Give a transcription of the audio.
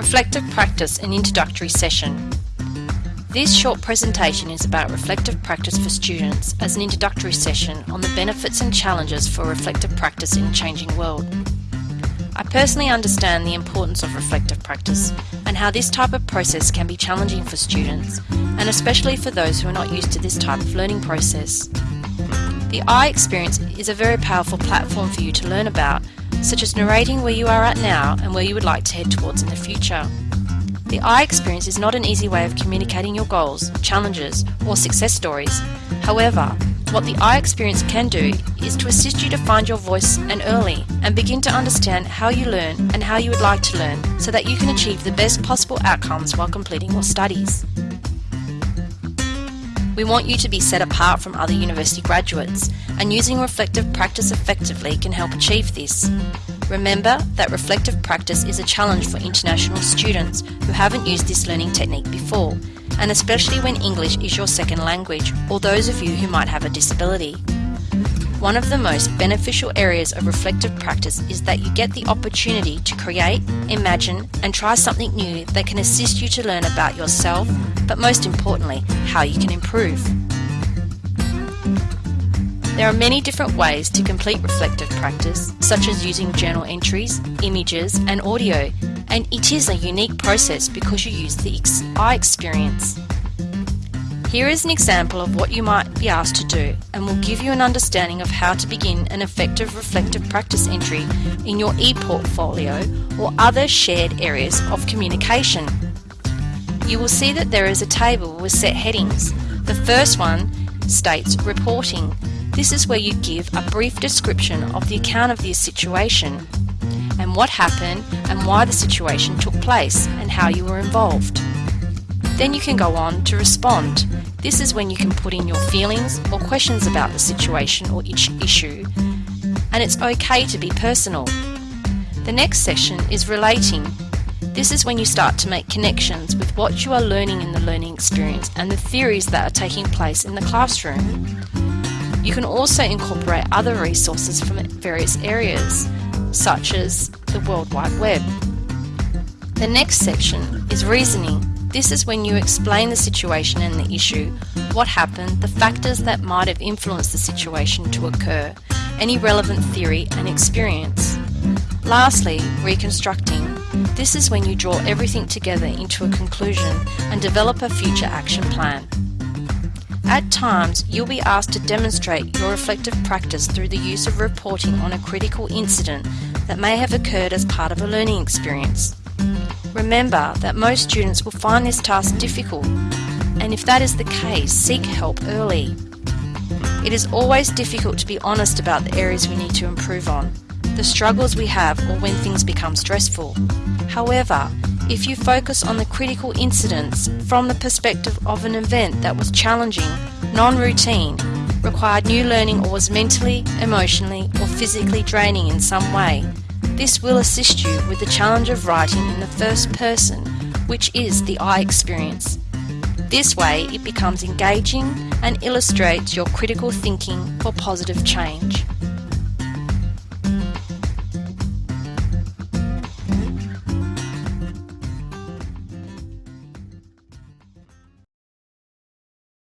Reflective Practice and Introductory Session. This short presentation is about reflective practice for students as an introductory session on the benefits and challenges for reflective practice in a changing world. I personally understand the importance of reflective practice and how this type of process can be challenging for students and especially for those who are not used to this type of learning process. The I experience is a very powerful platform for you to learn about such as narrating where you are at now and where you would like to head towards in the future. The I experience is not an easy way of communicating your goals, challenges, or success stories. However, what the I experience can do is to assist you to find your voice and early and begin to understand how you learn and how you would like to learn so that you can achieve the best possible outcomes while completing your studies. We want you to be set apart from other university graduates, and using reflective practice effectively can help achieve this. Remember that reflective practice is a challenge for international students who haven't used this learning technique before, and especially when English is your second language, or those of you who might have a disability. One of the most beneficial areas of reflective practice is that you get the opportunity to create, imagine, and try something new that can assist you to learn about yourself, but most importantly, how you can improve. There are many different ways to complete reflective practice, such as using journal entries, images, and audio, and it is a unique process because you use the I experience. Here is an example of what you might be asked to do and will give you an understanding of how to begin an effective reflective practice entry in your e-portfolio or other shared areas of communication. You will see that there is a table with set headings. The first one states reporting. This is where you give a brief description of the account of the situation and what happened and why the situation took place and how you were involved. Then you can go on to respond. This is when you can put in your feelings or questions about the situation or each issue, and it's okay to be personal. The next session is relating. This is when you start to make connections with what you are learning in the learning experience and the theories that are taking place in the classroom. You can also incorporate other resources from various areas, such as the World Wide Web. The next section is reasoning. This is when you explain the situation and the issue, what happened, the factors that might have influenced the situation to occur, any relevant theory and experience. Lastly, reconstructing. This is when you draw everything together into a conclusion and develop a future action plan. At times, you'll be asked to demonstrate your reflective practice through the use of reporting on a critical incident that may have occurred as part of a learning experience. Remember that most students will find this task difficult, and if that is the case, seek help early. It is always difficult to be honest about the areas we need to improve on, the struggles we have, or when things become stressful. However, if you focus on the critical incidents from the perspective of an event that was challenging, non routine, required new learning, or was mentally, emotionally, or physically draining in some way, this will assist you with the challenge of writing in the first person, which is the I experience. This way, it becomes engaging and illustrates your critical thinking for positive change.